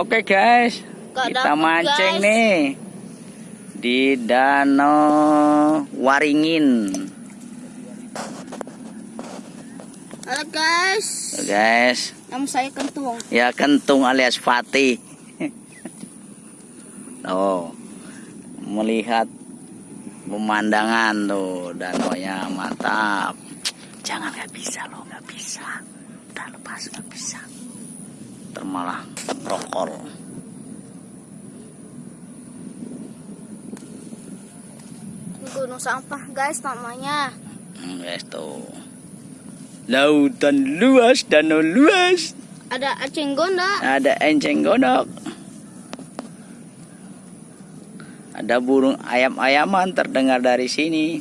Oke guys, kita mancing guys. nih di Danau Waringin. Halo guys, Tuh, guys, nama saya Kentung. ya kentung alias Fatih. Oh, melihat pemandangan tuh danaunya mantap. Jangan nggak bisa loh, nggak bisa. Udah lepas nggak bisa. Termalah rokol. Gunung sampah guys namanya. Hmm, guys tuh. Lautan luas, danau luas. Ada aceng gonda. Ada enceng gondok. Ada burung ayam-ayaman terdengar dari sini.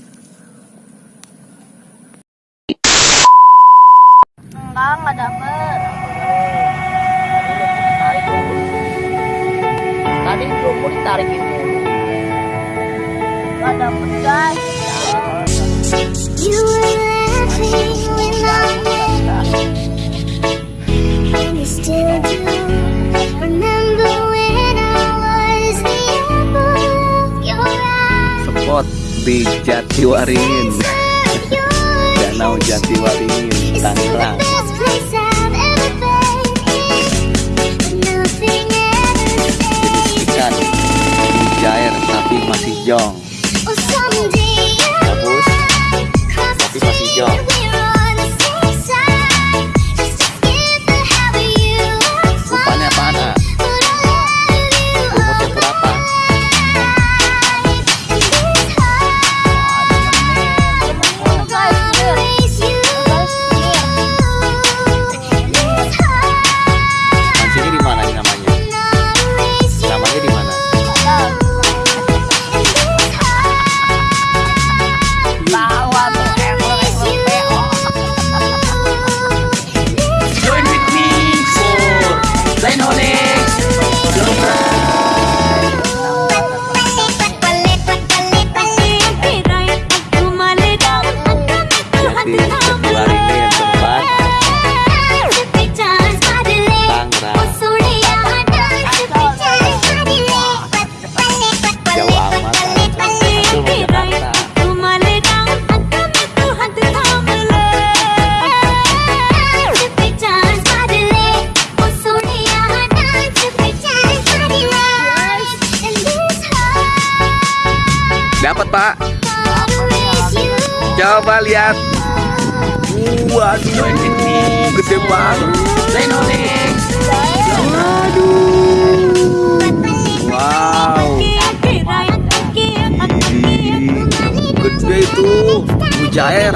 Enggak, enggak dapet. Tadi belum mau ditarik itu. Enggak dapet guys. You were laughing when I and you still do. Remember when I was the apple of your eye? spot di Jatiwaringin Danau Jatiwaringin Tangerang young. Dapat pak. Coba lihat. Waduh gede banget. Dynonics. wow. Gede itu. Mujair